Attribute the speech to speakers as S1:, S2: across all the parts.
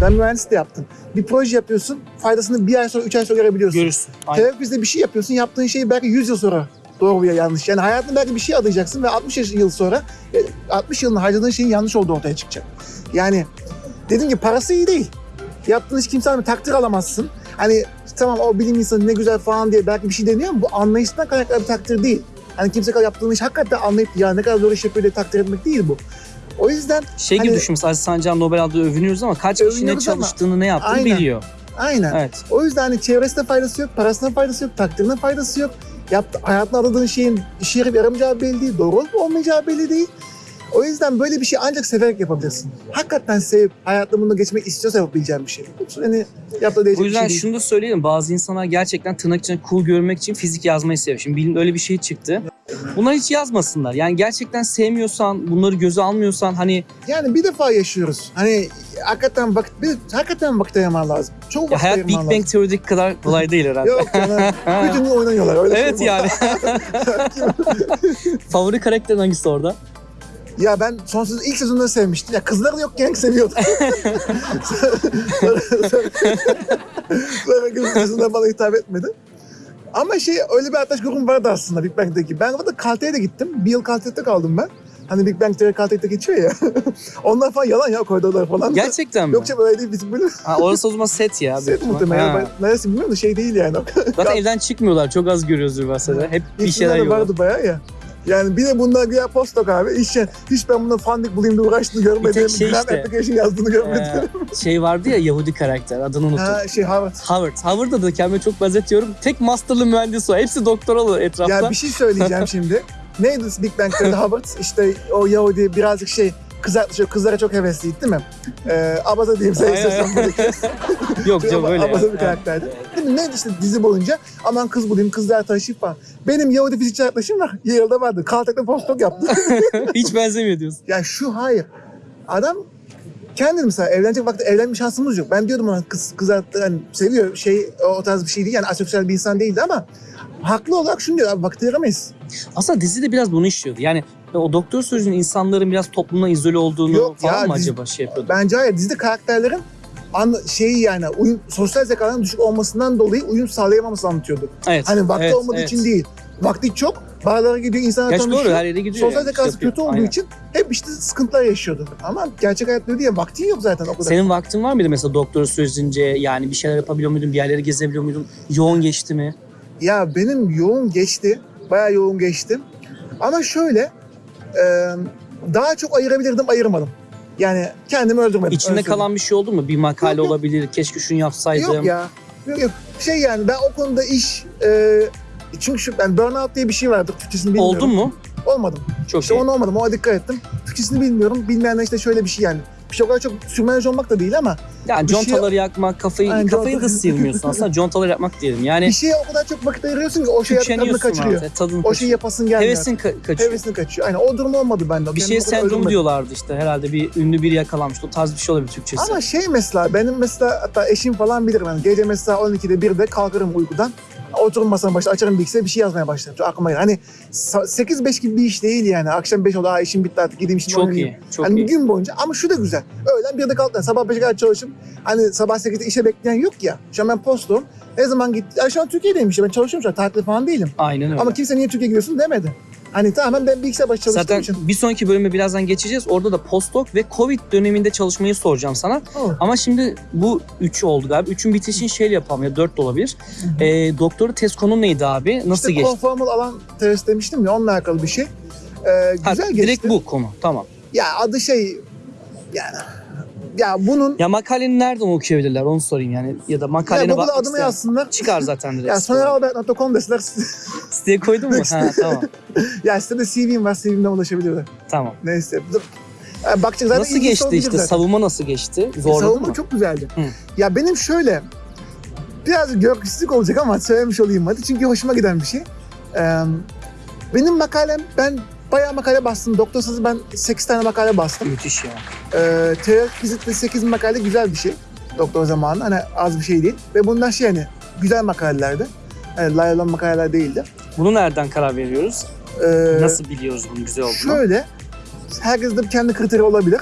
S1: Ben mühendis de yaptım. Bir proje yapıyorsun, faydasını bir ay sonra, üç ay sonra görebiliyorsun.
S2: Görürsün. Aynen.
S1: Terapizde bir şey yapıyorsun, yaptığın şeyi belki 100 yıl sonra doğru veya yanlış. Yani hayatında belki bir şey adayacaksın ve 60 yaş- yıl sonra e, 60 yılını harcadığın şeyin yanlış olduğu ortaya çıkacak. Yani dedim ki parası iyi değil. Yaptığın iş kimseden takdir alamazsın. Hani tamam o bilim insanı ne güzel falan diye belki bir şey deniyor ama bu anlayıştan kaynaklı bir takdir değil. Hani kimse yaptığın iş hakikaten anlayıp ya ne kadar zor iş yapıyor diye takdir etmek değil bu. O yüzden
S2: Şey gibi
S1: Hani-
S2: düşün mesela Aziz Sancar Nobel aldığı övünüyoruz ama kaç kişi ne
S1: ama-
S2: çalıştığını ne yaptığını
S1: Aynen.
S2: biliyor.
S1: aynen.
S2: Evet.
S1: O yüzden hani çevresine faydası yok, parasına faydası yok, takdirine faydası yok. Yaptı, hayatına adadığın şeyin işe yarayıp yaramayacağı belli değil, doğru olup olmayacağı belli değil. O yüzden böyle bir şey ancak severek yapabilirsin. Hakikaten sevip hayatında bunu geçmek istiyorsa yapabileceğin bir şey. Hani yaptığı değecek
S2: O
S1: bir
S2: yüzden
S1: şey değil.
S2: şunu da söyleyelim. Bazı insanlar gerçekten tırnak içinde cool görmek için fizik yazmayı seviyor. Şimdi bilim öyle bir şey çıktı. Bunlar hiç yazmasınlar. Yani gerçekten sevmiyorsan, bunları göze almıyorsan hani
S1: Yani bir defa yaşıyoruz. Hani hakikaten vakit, bir, hakikaten vakit ayırman lazım. Çok vakit
S2: hayat Big
S1: lazım.
S2: Bang teorideki kadar kolay değil herhalde.
S1: Yok canım. Bütün gün oynanıyorlar. Öyle
S2: evet
S1: şey
S2: yani. Favori karakterin hangisi orada?
S1: Ya ben sonsuz ilk sezonda sevmiştim. Ya kızları yokken seviyordum. sonra, sonra, sonra ikinci sezonda bana hitap etmedi. Ama şey öyle bir arkadaş grubum vardı aslında Big Bang'deki. Ben orada Caltech'e de gittim. Bir yıl Caltech'te kaldım ben. Hani Big Bang Theory Caltech'te geçiyor ya. Onlar falan yalan ya koridorlar falan.
S2: Gerçekten mi?
S1: Yok canım öyle değil bizim bölüm.
S2: Ha, orası o zaman set ya.
S1: Set muhtemelen.
S2: Ha.
S1: Ben Neresi bilmiyorum da şey değil yani.
S2: Zaten evden çıkmıyorlar. Çok az görüyoruz üniversitede. Hep bir şeyler yiyorlar.
S1: vardı bayağı ya. Yani bir de bunlar güya postdoc abi. İş, hiç ben buna fandik bulayım diye uğraştığını görmedim.
S2: şey
S1: Plan
S2: işte.
S1: application yazdığını görmedim.
S2: Ee, şey vardı ya Yahudi karakter. Adını unuttum.
S1: Ha şey Harvard.
S2: Howard. Howard'da da kendime çok benzetiyorum. Tek masterlı mühendis o. Hepsi doktoralı etrafta.
S1: Ya bir şey söyleyeceğim şimdi. Neydi Big Bang Theory'de Harvard? İşte o Yahudi birazcık şey kızar, şey, kızlara çok hevesliydi değil mi? Ee, Abaza diyeyim sen istiyorsan buradaki.
S2: Yok canım öyle ya.
S1: Abaza bir karakterdi. Değil mi? Neydi işte dizi boyunca aman kız bulayım, kızlar taşıyıp falan. Benim Yahudi fizikçi arkadaşım var. Yale'da vardı. Caltech'te postdoc yaptı.
S2: Hiç benzemiyor diyorsun.
S1: ya şu hayır. Adam kendini mesela evlenecek vakti evlenme şansımız yok. Ben diyordum ona kız, kız hani seviyor şey o tarz bir şey değil yani asosyal bir insan değildi ama haklı olarak şunu diyor abi vakit ayıramayız.
S2: Aslında dizi de biraz bunu işliyordu. Yani o doktor sözünün insanların biraz toplumdan izole olduğunu
S1: Yok
S2: falan
S1: ya,
S2: mı
S1: dizi-
S2: acaba şey yapıyordu?
S1: Bence hayır dizide karakterlerin an, şeyi yani uyum, sosyal zekaların düşük olmasından dolayı uyum sağlayamaması anlatıyordu.
S2: Evet.
S1: Hani vakti
S2: evet,
S1: olmadığı
S2: evet.
S1: için değil. Vakti çok, bağlara gidiyor, insanlar
S2: Gerçi doğru
S1: tanışıyor.
S2: her yere gidiyor.
S1: Sosyal
S2: yani,
S1: zekası
S2: şey
S1: kötü olduğu
S2: Aynen.
S1: için hep işte sıkıntılar yaşıyordu. Ama gerçek hayat öyle değil vaktin yok zaten o kadar.
S2: Senin vaktin var mıydı mesela doktora sözünce yani bir şeyler yapabiliyor muydun, bir yerlere gezebiliyor muydun? Yoğun geçti mi?
S1: Ya benim yoğun geçti. Bayağı yoğun geçti. Ama şöyle e, daha çok ayırabilirdim ayırmadım. Yani kendimi öldürmedim.
S2: İçinde kalan bir şey oldu mu? Bir makale
S1: Yok, yok.
S2: olabilir, keşke şunu yapsaydım.
S1: Yok ya. Yok yok. Şey yani ben o konuda iş e, çünkü şu ben burnout diye bir şey vardır. Türkçesini bilmiyorum.
S2: Oldun mu?
S1: Olmadım.
S2: Çok
S1: İşte
S2: iyi.
S1: ona olmadım. Ona dikkat ettim. Türkçesini bilmiyorum. Bilmeyenler işte şöyle bir şey yani. Bir şey o kadar çok sürmenaj olmak da değil ama
S2: Yani
S1: şey-
S2: contaları yakmak, kafayı
S1: Aynen,
S2: kafayı da sıyırmıyorsun aslında. Contaları yakmak diyelim. Yani
S1: bir şeye o kadar çok vakit ayırıyorsun ki o şeye tadını kaçırıyor.
S2: artık. Tadını
S1: O şeyi yapasın gelmiyor.
S2: Hevesin ka- kaçıyor.
S1: Hevesini kaçıyor. Aynen o durum olmadı bende.
S2: Bir şey
S1: öldürmedim.
S2: diyorlardı işte herhalde bir ünlü biri yakalanmıştı. O tarz bir şey olabilir Türkçesi.
S1: Ama şey mesela benim mesela hatta eşim falan bilir ben. Gece mesela 12'de 1'de kalkarım uykudan. Otururum masanın başında açarım bilgisayarı bir şey yazmaya başlarım. Çok aklıma gelir. Hani sa- 8-5 gibi bir iş değil yani. Akşam 5 oldu. Aa işim bitti artık gideyim şimdi
S2: çok
S1: oynayayım.
S2: iyi. Çok
S1: hani
S2: iyi.
S1: gün boyunca ama şu da güzel. Öğlen 1'de kalktım. Sabah 5'e kadar çalışım. Hani sabah 8'de işe bekleyen yok ya. Şu an ben postum. Ne zaman gitti? Şu an Türkiye'deyim işte. Ben çalışıyorum şu an. Tatil falan değilim.
S2: Aynen öyle.
S1: Ama kimse niye Türkiye'ye gidiyorsun demedi. Hani tamamen ben bilgisayar başı çalıştığım
S2: Zaten
S1: için.
S2: bir sonraki bölüme birazdan geçeceğiz. Orada da postdoc ve Covid döneminde çalışmayı soracağım sana.
S1: Oh.
S2: Ama şimdi bu 3 oldu galiba. 3'ün bitişini şeyle yapalım ya 4 de olabilir.
S1: hı.
S2: Ee, doktoru test konu neydi abi? Nasıl
S1: işte
S2: geçti?
S1: konformal alan test demiştim ya onunla alakalı bir şey. Ee,
S2: Ha,
S1: güzel geçti.
S2: direkt bu konu. Tamam.
S1: Ya adı şey yani ya bunun
S2: Ya makaleni nereden okuyabilirler onu sorayım yani. Ya da makalene
S1: ya
S2: bakmak
S1: adımı
S2: isteyen-
S1: yazsınlar.
S2: Çıkar zaten direkt.
S1: Ya soneralbert.com deseler
S2: Siteye koydun mu? ha tamam.
S1: ya sitede CV'm var CV'mden ulaşabilirler.
S2: Tamam.
S1: Neyse. Dur. Ya bakacak zaten
S2: nasıl geçti işte?
S1: zaten.
S2: Savunma nasıl geçti?
S1: E,
S2: Zorladı
S1: savunma
S2: mı?
S1: çok güzeldi.
S2: Hı.
S1: Ya benim şöyle biraz gökyüzlük olacak ama söylemiş olayım hadi çünkü hoşuma giden bir şey. Ee, benim makalem ben bayağı makale bastım. Doktor sözü ben 8 tane makale bastım.
S2: Müthiş ya.
S1: Ee, teorik fizitte 8 makale güzel bir şey. Doktor zamanı hani az bir şey değil. Ve bunlar şey hani güzel makalelerdi. Yani lay olan makaleler değildi.
S2: Bunu nereden karar veriyoruz?
S1: Ee,
S2: Nasıl biliyoruz bunun güzel olduğunu?
S1: Şöyle, herkesin de kendi kriteri olabilir.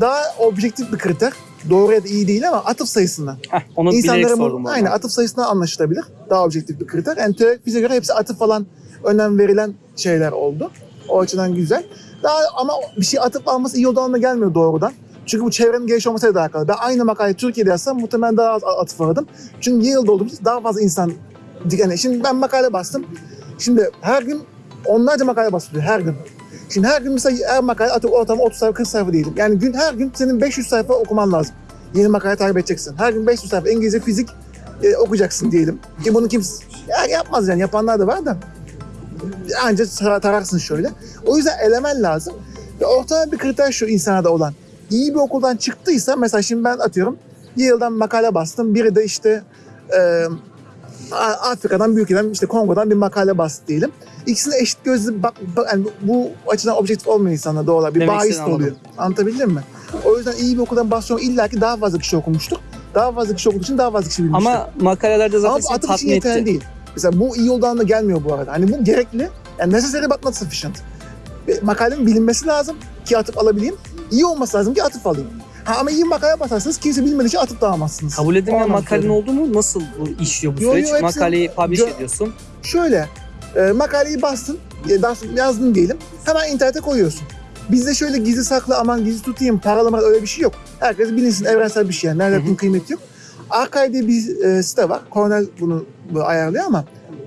S1: Daha objektif bir kriter. doğru ya da iyi değil ama atıf sayısından.
S2: Heh, onu bilerek
S1: İnsanların bu,
S2: sordum. arada.
S1: atıf sayısından anlaşılabilir. Daha objektif bir kriter. Yani teorik fiziğe göre hepsi atıf falan önem verilen şeyler oldu. O açıdan güzel. Daha ama bir şey atıf alması iyi olduğu anlamına gelmiyor doğrudan. Çünkü bu çevrenin geniş olmasıyla da alakalı. Ben aynı makaleyi Türkiye'de yazsam muhtemelen daha az atıf aradım. Çünkü Yale'da olduğumuz daha fazla insan... Yani şimdi ben makale bastım. Şimdi her gün onlarca makale basılıyor her gün. Şimdi her gün mesela her makale atıp ortalama 30 sayfa 40 sayfa diyelim. Yani gün her gün senin 500 sayfa okuman lazım. Yeni makale takip edeceksin. Her gün 500 sayfa İngilizce, fizik e, okuyacaksın diyelim. Ki bunu kimse ya yapmaz yani yapanlar da var da. Anca tara- tararsın şöyle. O yüzden elemen lazım. Ve ortalama bir kriter şu insana da olan. İyi bir okuldan çıktıysa mesela şimdi ben atıyorum Yale'dan makale bastım. Biri de işte e, Afrika'dan, büyük ülkeden, işte Kongo'dan bir makale bastı diyelim. İkisine eşit gözlü bak, bak- yani bu açıdan objektif olmayan insanlar doğal olarak bir
S2: Demek
S1: bahis oluyor. Anlatabildim mi? O yüzden iyi bir okuldan basıyorum illa ki daha fazla kişi okumuştur. Daha fazla kişi okuduğu için daha fazla kişi bilmiştir.
S2: Ama makalelerde zaten
S1: Ama atıf için
S2: tatmin
S1: yeterli
S2: etti.
S1: değil. Mesela bu iyi olduğu anlamda gelmiyor bu arada. Hani bu gerekli. Yani necessary but not sufficient. Ve Makalenin bilinmesi lazım ki atıp alabileyim. İyi olması lazım ki atıp alayım. Ha, ama iyi makale basarsanız kimse bilmediği için atıp da alamazsınız.
S2: Kabul makalenin
S1: söylüyorum.
S2: oldu mu? Nasıl bu işliyor bu
S1: Yo,
S2: süreç?
S1: yo, hepsini
S2: Makaleyi publish ediyorsun.
S1: Şöyle, e, makaleyi bastın, e, yazdın diyelim. Hemen internete koyuyorsun. Bizde şöyle gizli saklı aman gizli tutayım, paralama öyle bir şey yok. Herkes bilinsin evrensel bir şey yani. Nerede bunun kıymeti yok. Archive diye bir e, site var. Cornell bunu, ayarlıyor ama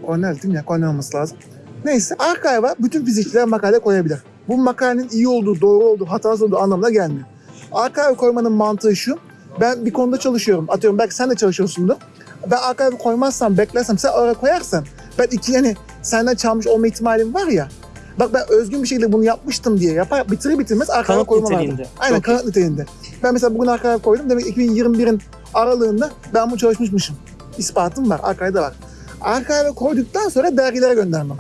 S1: Cornell değil mi ya? Cornell olması lazım. Neyse Archive'a bütün fizikçiler makale koyabilir. Bu makalenin iyi olduğu, doğru olduğu, hatasız olduğu anlamına gelmiyor. Archive koymanın mantığı şu. Ben bir konuda çalışıyorum. Atıyorum belki sen de çalışıyorsundur. Ben archive koymazsam, beklersem, sen oraya koyarsan ben iki yani senden çalmış olma ihtimalim var ya. Bak ben özgün bir şekilde bunu yapmıştım diye yapar, bitirir bitirmez koymam lazım.
S2: niteliğinde.
S1: Aynen
S2: Çok iyi.
S1: kanıt niteliğinde. Ben mesela bugün archive koydum. Demek 2021'in aralığında ben bunu çalışmışmışım. İspatım var, archive'da var. Archive'e koyduktan sonra dergilere göndermem.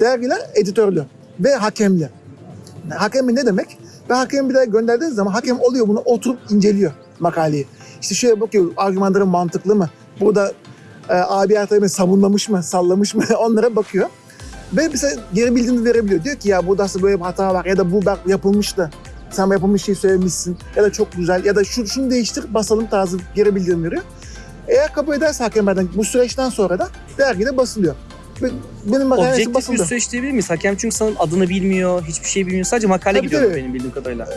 S1: Dergiler editörlü ve hakemli. Yani hakemli ne demek? Ve hakemi bir daha gönderdiğiniz zaman hakem oluyor bunu oturup inceliyor makaleyi. İşte şöyle bakıyor argümanların mantıklı mı? Burada e, abi tarafını savunlamış mı, sallamış mı onlara bakıyor. Ve bize geri bildirim verebiliyor. Diyor ki ya burada aslında böyle bir hata var ya da bu bak yapılmış da sen yapılmış şeyi söylemişsin ya da çok güzel ya da şu, şunu değiştir basalım tarzı geri bildirim veriyor. Eğer kabul ederse hakemlerden bu süreçten sonra da dergide basılıyor. Benim makalesi
S2: Objektif bir
S1: basıldı.
S2: süreç diyebilir miyiz? Hakem çünkü sanırım adını bilmiyor, hiçbir şey bilmiyor. Sadece makale
S1: Tabii,
S2: gidiyor
S1: tabii.
S2: benim bildiğim kadarıyla.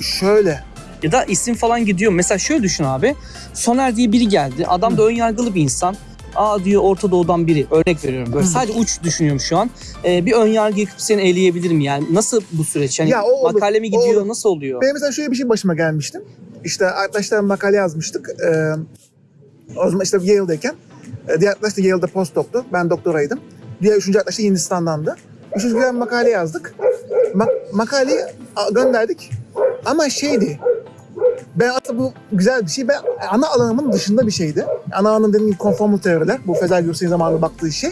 S1: Şöyle.
S2: Ya da isim falan gidiyor. Mesela şöyle düşün abi. Soner diye biri geldi. Adam da ön yargılı bir insan. Aa diyor Orta Doğu'dan biri. Örnek veriyorum. Böyle
S1: Hı.
S2: sadece uç düşünüyorum şu an. Ee, bir ön yargı yıkıp seni eleyebilir mi? Yani nasıl bu süreç? Yani
S1: Ya olur,
S2: makale mi gidiyor?
S1: olur.
S2: Nasıl oluyor?
S1: Benim mesela şöyle bir şey başıma gelmişti. İşte arkadaşlar makale yazmıştık. Ee, o zaman işte Yale'deyken. Diğer arkadaş da Yale'da postdoktu. Ben doktoraydım. Diğer üçüncü arkadaş da Hindistan'dandı. Üçüncü bir makale yazdık. Ma- makaleyi gönderdik. Ama şeydi. Ben aslında bu güzel bir şey. Ben ana alanımın dışında bir şeydi. Ana alanım dediğim gibi konformal teoriler. Bu Fezel Gürsel'in zamanında baktığı şey.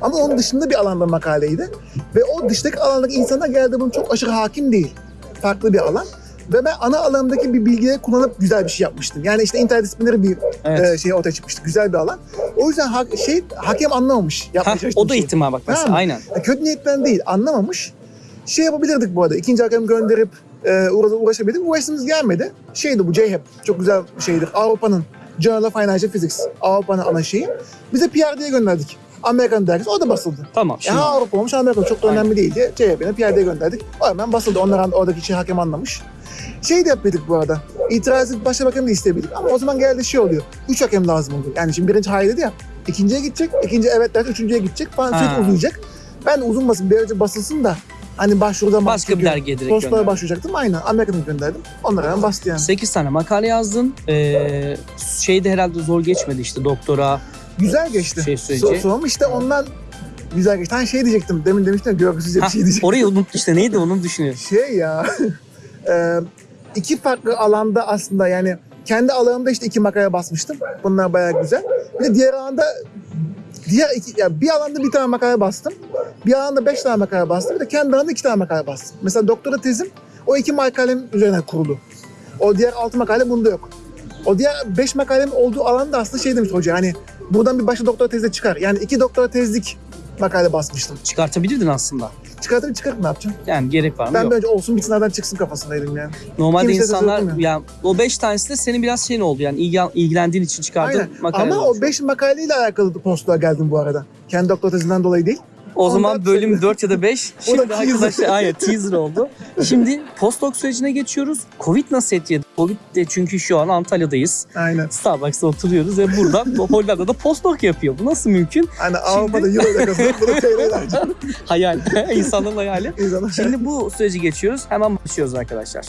S1: Ama onun dışında bir alanda makaleydi. Ve o dıştaki alandaki insanlar geldi bunun çok aşırı hakim değil. Farklı bir alan. Ve ben ana alanımdaki bir bilgileri kullanıp güzel bir şey yapmıştım. Yani işte interdisipliner bir
S2: Evet.
S1: e, şey ortaya çıkmıştı. Güzel bir alan. O yüzden ha- şey hakem anlamamış. Çalıştığım
S2: o da
S1: şeyi.
S2: ihtimal bak mesela. Aynen.
S1: Ya Kötü niyetten değil, anlamamış. Şey yapabilirdik bu arada. İkinci hakem gönderip e, uğra- uğraşabilirdik. Uğraştığımız gelmedi. Şeydi bu JHEP. Çok güzel bir şeydir. Avrupa'nın Journal of Financial Physics. Avrupa'nın ana şeyi. Bize PR diye gönderdik. Amerikan dergisi. O da basıldı.
S2: Tamam. Şimdi
S1: Ya Avrupa olmuş Amerika çok da
S2: Aynen.
S1: önemli değil diye CHP'ne PR diye gönderdik. O hemen basıldı. Onlar oradaki şey hakem anlamış. Şey de yapmadık bu arada. İtiraz edip başka hakem de isteyebildik. Ama o zaman geldi şey oluyor. Üç hakem lazım oluyor. Yani şimdi birinci hayır dedi ya. İkinciye gidecek. ikinci evet derse üçüncüye gidecek falan. Sürekli uzayacak. Ben de uzunmasın. Bir önce basılsın da hani başvuruda
S2: başka bir dergiye direkt
S1: Postlara başvuracaktım. Aynen. Amerika'dan gönderdim. Onlar hemen bastı yani.
S2: 8 tane makale yazdın. Ee, şeyde herhalde zor geçmedi işte doktora
S1: Güzel geçti.
S2: şey
S1: soğum işte ondan güzel geçti. Hani şey diyecektim. Demin demiştim görgüsüzce bir şey diyecektim.
S2: orayı unut işte neydi onu düşünüyorum.
S1: Şey ya. e, iki farklı alanda aslında yani kendi alanımda işte iki makale basmıştım. Bunlar bayağı güzel. Bir de diğer alanda diğer iki, ya bir alanda bir tane makale bastım. Bir alanda beş tane makale bastım. Bir de kendi alanımda iki tane makale bastım. Mesela doktora tezim o iki makalem üzerine kurulu. O diğer altı makale bunda yok. O diğer beş makalem olduğu alanda aslında şey demiş hoca hani buradan bir başka doktora tezi çıkar. Yani iki doktora tezlik makale basmıştım.
S2: Çıkartabilirdin aslında.
S1: Çıkartayım çıkartayım ne yapacağım?
S2: Yani gerek var mı?
S1: Ben
S2: Yok.
S1: böyle olsun bitsin nereden çıksın kafasındaydım yani.
S2: Normalde
S1: kimse
S2: insanlar yani o 5 tanesi de senin biraz şeyin oldu yani ilgi, ilgilendiğin için çıkardığın
S1: Aynen.
S2: makale.
S1: Ama o 5 makaleyle alakalı postluğa geldim bu arada. Kendi doktor tezinden dolayı değil.
S2: O zaman bölüm
S1: sonra-
S2: 4 ya da 5.
S1: O da
S2: Şimdi
S1: teaser.
S2: arkadaşlar aynen teaser oldu. Şimdi postdoc sürecine geçiyoruz. Covid nasıl etkiledi? Covid de çünkü şu an Antalya'dayız.
S1: Aynen.
S2: Starbucks'ta oturuyoruz ve burada Hollanda'da postdoc yapıyor. Bu nasıl mümkün?
S1: Hani Avrupa'da euro ile kazanıp bunu TL harcıyor.
S2: Hayal. İnsanların hayali.
S1: İnsanlar.
S2: Şimdi bu süreci geçiyoruz. Hemen başlıyoruz arkadaşlar.